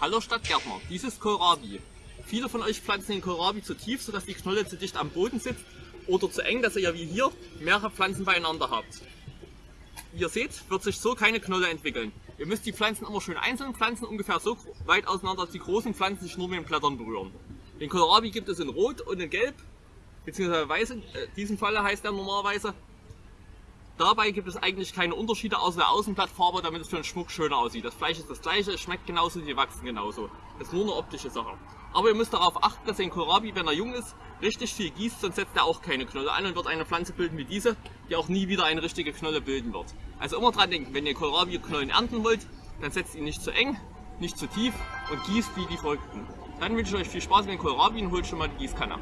Hallo Stadtgärtner, dies ist Kohlrabi. Viele von euch pflanzen den Kohlrabi zu tief, sodass die Knolle zu dicht am Boden sitzt oder zu eng, dass ihr wie hier mehrere Pflanzen beieinander habt. Wie ihr seht, wird sich so keine Knolle entwickeln. Ihr müsst die Pflanzen immer schön einzeln pflanzen, ungefähr so weit auseinander, dass die großen Pflanzen sich nur mit den Blättern berühren. Den Kohlrabi gibt es in Rot und in Gelb, beziehungsweise Weiß, in äh, diesem Falle heißt er normalerweise. Dabei gibt es eigentlich keine Unterschiede außer der Außenblattfarbe, damit es für den Schmuck schöner aussieht. Das Fleisch ist das gleiche, es schmeckt genauso, die wachsen genauso. Das ist nur eine optische Sache. Aber ihr müsst darauf achten, dass den Kohlrabi, wenn er jung ist, richtig viel gießt, sonst setzt er auch keine Knolle an und wird eine Pflanze bilden wie diese, die auch nie wieder eine richtige Knolle bilden wird. Also immer dran denken, wenn ihr Kohlrabi-Knollen ernten wollt, dann setzt ihn nicht zu eng, nicht zu tief und gießt wie die Verrückten. Dann wünsche ich euch viel Spaß mit dem Kohlrabi und holt schon mal die Gießkanne.